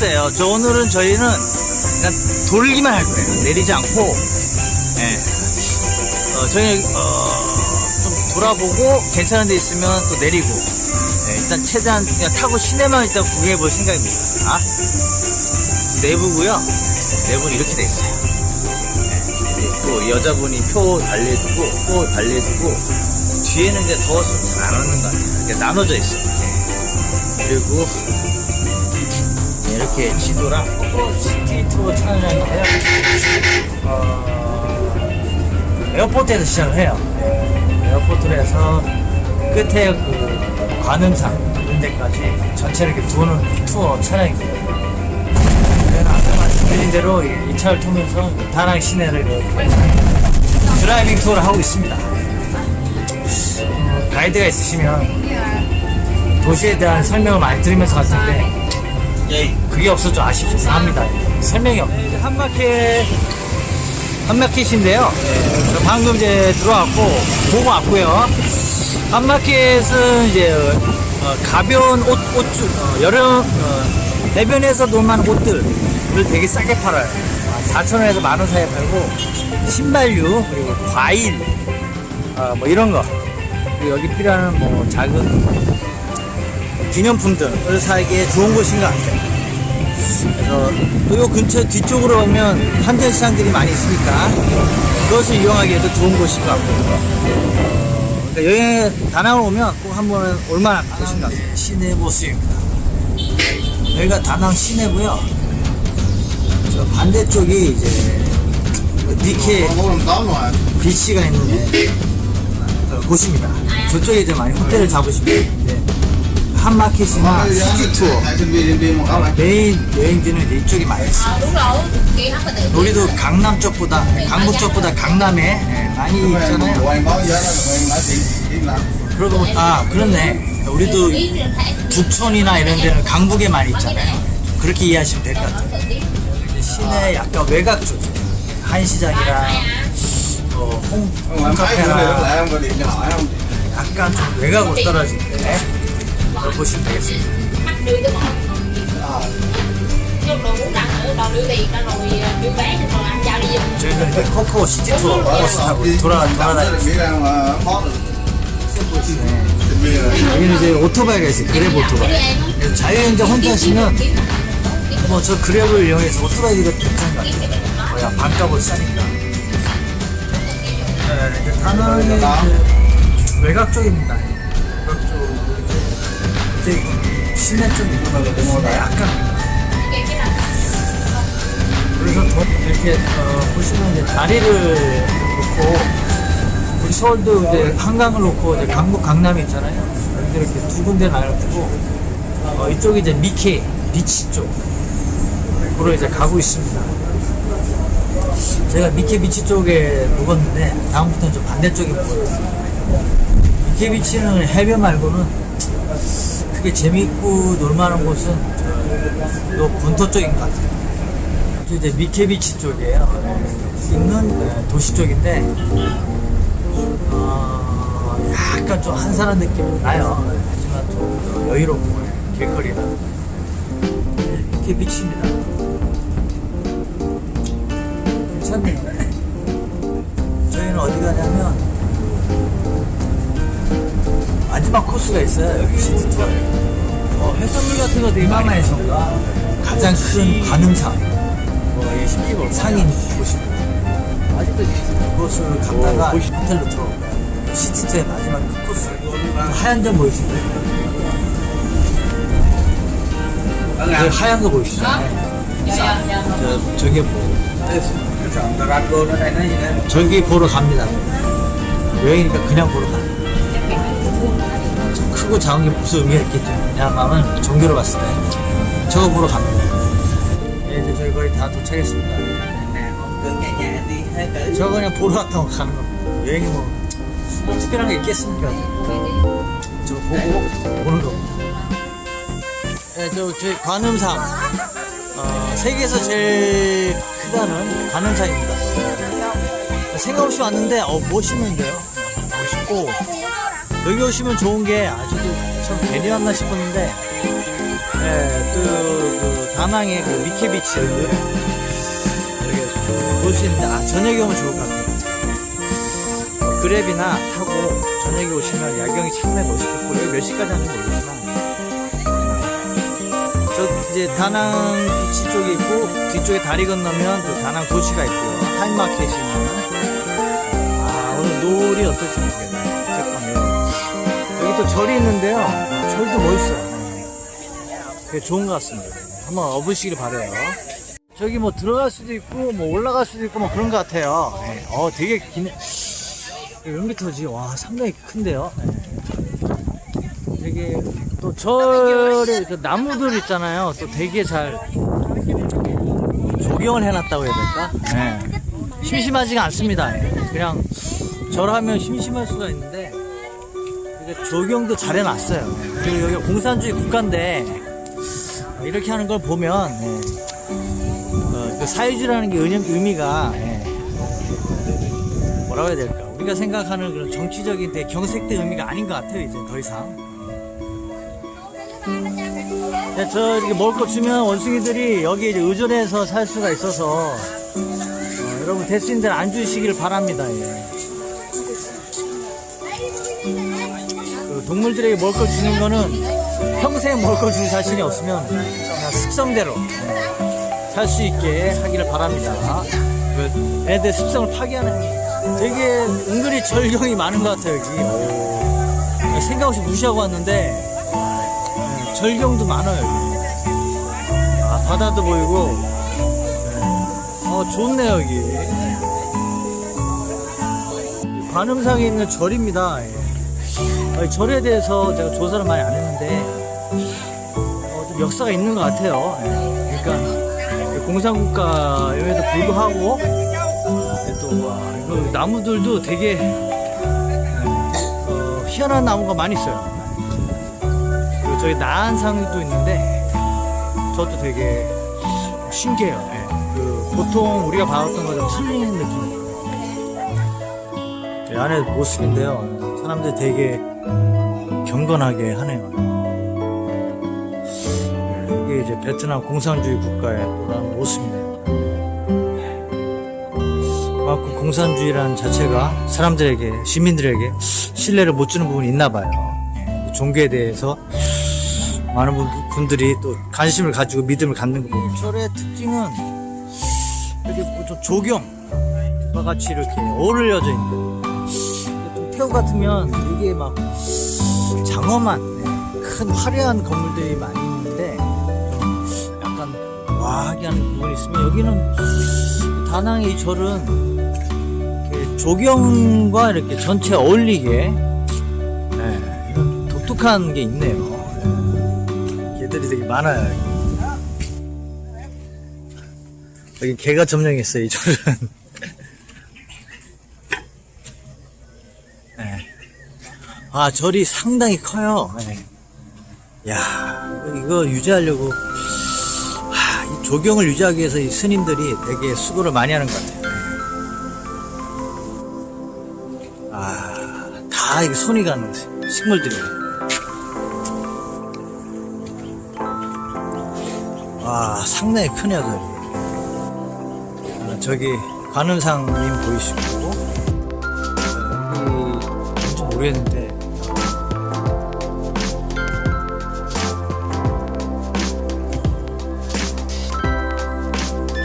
글쎄요. 저 오늘은 저희는 그냥 돌기만 할 거예요. 내리지 않고, 예. 어, 저희, 어, 좀 돌아보고 괜찮은 데 있으면 또 내리고, 예, 일단 최대한 그냥 타고 시내만 일단 구경해 볼 생각입니다. 아? 내부고요 내부는 이렇게 돼 있어요. 예, 또 여자분이 표 달래주고, 표 달래주고, 뒤에는 이제 더워서 잘안 오는 것 같아요. 나눠져 있어요. 예. 그리고, 이렇게 지도랑 city tour 차량인데요. 어, airport에서 시작을 해요. airport에서 끝에 그 관음상 이런 데까지 전체를 이렇게 도는 투어. 제가 아까 말씀드린 대로 이, 이 차를 통해서 다낭 시내를 driving tour를 하고 있습니다. 어, 가이드가 있으시면 도시에 대한 설명을 많이 들으면서 갈 텐데 예, 그게 없어 좀 아쉽습니다. 설명이 없는데 한마켓 한마켓인데요. 예, 저 방금 이제 들어왔고 보고 왔고요. 한마켓은 이제 어, 가벼운 옷, 옷주 어, 여름 어, 해변에서 놀만 옷들을 되게 싸게 팔아요. 4,000원에서 만원 사이에 팔고 신발류 그리고 과일 어, 뭐 이런 거 여기 필요한 뭐 작은 기념품들을 사기에 좋은 곳인 것 같아요. 그래서 요 근처 뒤쪽으로 오면 한전시장들이 많이 있으니까 그것을 이용하기에도 좋은 곳인 것 같고요. 그러니까 여행 다낭을 오면 꼭 한번 올만한 곳인 것 같아요. 시내 모습입니다. 여기가 다낭 시내고요. 저 반대쪽이 이제 그 니케 비치가 있는데 어, 곳입니다. 저쪽에 이제 많이 호텔을 잡으시면 되는데 한마켓이나 city tour. main 여행지는 이쪽이 많이 있어요. phải tự 우리도 강남 쪽보다 강북 쪽보다 강남에 예, 많이 있잖아요. 그러고 보니- 아 그렇네. 우리도 북촌이나 이런 데는 강북에 많이 있잖아요. 그렇게 이해하시면 될 것 같아요. 시내 약간 외곽 쪽 한시장이랑 어, 홍, 홍카페나 약간 좀 외곽으로 떨어진데. 그걸 보시면 되겠습니다. 저희는 이제 코코 city tour 버스 타고 돌아 돌아다니고 여기는 이제 오토바이가 있어요. 그랩 오토바이. 그래서 자유여행자 혼자 하시면 뭐 저 그랩을 이용해서 오토바이가 괜찮은 것 같아요. 뭐야 반값을 싸니까. 네, 이제 이제 외곽 쪽입니다. 외곽 쪽 이제 시내 쪽입니다. 약간 그래서 더 이렇게 어, 보시면 이제 다리를 놓고 우리 서울도 이제 한강을 놓고 이제 강북 강남이 있잖아요. 여기 이렇게 두 군데 나눠두고 어, 이쪽이 이제 미케 비치 쪽 으로 이제 가고 있습니다. 제가 미케 비치 쪽에 묵었는데 다음부터는 좀 반대쪽에 묵었어요. 미케 비치는 해변 말고는 크게 재밌고 놀만한 곳은 요 본토 쪽인 것 같아요. 저 이제 미케비치 쪽이에요. 있는 네, 도시 쪽인데 어, 약간 좀 한산한 느낌이 나요. 하지만 좀 여유롭고 길거리나 네, 미케비치입니다. 괜찮네요. 저희는 어디 가냐면 마지막 코스가 있어요. 여기 시티. 어, 해산물 같은 거 되게 많이 에서가 가장 큰 관음상 뭐, 상인 곳입니다. 아직도 그곳을 갔다가 호텔로 거예요. 시티투의 마지막 그 코스. 하얀 점 보이시죠? 그 하얀 거 보이시죠? dạ dạ 저, 저게 뭐. 저기 보러 갑니다. 여행이니까 그냥 보러. 좀 크고 작은 게 무슨 의미가 있겠죠. 야마은 종교로 봤을 때 저거 보러 갑니다. 네, 이제 저희 거의 다 도착했습니다. 저거 그냥 보러 왔다고 가는 겁니다. 여행이 뭐 특별한 게 있겠습니까? 저거 보고 오는 겁니다. 네, 저 저희 관음상 어, 세계에서 제일 크다는 관음상입니다. 생각 없이 왔는데 어 멋있는데요. 멋있고 여기 오시면 좋은 게 아직도 참 괜히 왔나 싶었는데 예, 또그 다낭의 그 미케비치를 이렇게 볼 수 있는데 아 저녁에 오면 좋을 것 같아요. 어, 그랩이나 타고 저녁에 오시면 야경이 상당히 멋있겠고 여기 몇 시까지 하는지 모르겠지만 저 이제 다낭 비치 쪽에 있고 뒤쪽에 다리 건너면 또 다낭 도시가 있고요. 하이마켓이 있는 아 오늘 노을이 어떨지. 잠깐만요. 여기 또 절이 있는데요. 절도 멋있어요. 되게 좋은 것 같습니다. 한번 와보시길 바래요. 저기 뭐 들어갈 수도 있고 뭐 올라갈 수도 있고 뭐 그런 것 같아요. 네. 어 되게 기네. 몇 미터지? 와 상당히 큰데요. 네. 되게 또 절에 그 나무들 있잖아요. 또 되게 잘 조경을 해놨다고 해야 될까? 네. 심심하지가 않습니다. 예. 그냥 절하면 심심할 수가 있는데 조경도 잘 해놨어요. 예. 그리고 여기가 공산주의 국가인데 이렇게 하는 걸 보면 예. 어, 그 사회주의라는 게 의미- 의미가 예. 뭐라고 해야 될까? 우리가 생각하는 그런 정치적인 되게 경색된 의미가 아닌 것 같아요. 이제 더 이상. 네, 저 이렇게 먹을 거 주면 원숭이들이 여기 이제 의존해서 살 수가 있어서 어, 여러분 대수인들 안 주시길 바랍니다. 예. 동물들에게 먹을 걸 주는 거는 평생 먹을 걸 줄 자신이 없으면 그냥 습성대로 살 수 있게 하기를 바랍니다. 그 애들 습성을 파괴하는 되게 은근히 절경이 많은 것 같아요 여기. 오. 생각 없이 무시하고 왔는데 네, 절경도 많아요 여기. 아, 바다도 보이고 네. 어 좋네요 여기 관음상에 있는 절입니다 예. 어, 이 절에 대해서 제가 조사를 많이 안 했는데 어, 좀 역사가 있는 것 같아요 예. 그러니까 공산국가임에도 불구하고 예, 또 와, 이거 나무들도 되게 예, 어, 희한한 나무가 많이 있어요 그리고 저기 나한상도 있는데 저것도 되게 신기해요. 예. 그 보통 우리가 봐왔던 거좀 틀린 느낌. 이 안에 모습인데요. 사람들 되게 경건하게 하네요. 이게 이제 베트남 공산주의 국가의 또한 모습이네요. 그만큼 공산주의라는 자체가 사람들에게 시민들에게 신뢰를 못 주는 부분이 있나 봐요. 예. 종교에 대해서 많은 분- 분들이 또 관심을 가지고 믿음을 갖는 거고 절의 특징은 이렇게 조경과 같이 이렇게 어울려져 있는 좀 태국 같으면 되게 막 장엄한 네, 큰 화려한 건물들이 많이 있는데 좀 약간 와하게 하는 부분이 있으면 여기는 다낭의 이 절은 이렇게 조경과 이렇게 전체 어울리게 네, 독특한 게 있네요. 개들이 되게 많아요. 여기 개가 점령했어요, 이 절은. 아, 절이 상당히 커요. 네. 야, 이거 유지하려고, 하, 이 조경을 유지하기 위해서 이 스님들이 되게 수고를 많이 하는 것 같아요. 아, 다 이게 손이 가는 식물들이에요. 와 상당히 크네요 저기 아, 저기 관음상님 보이시고 모르겠는데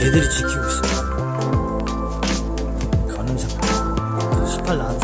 걔들이 지키고 있어. 가늠상 18 나왔다.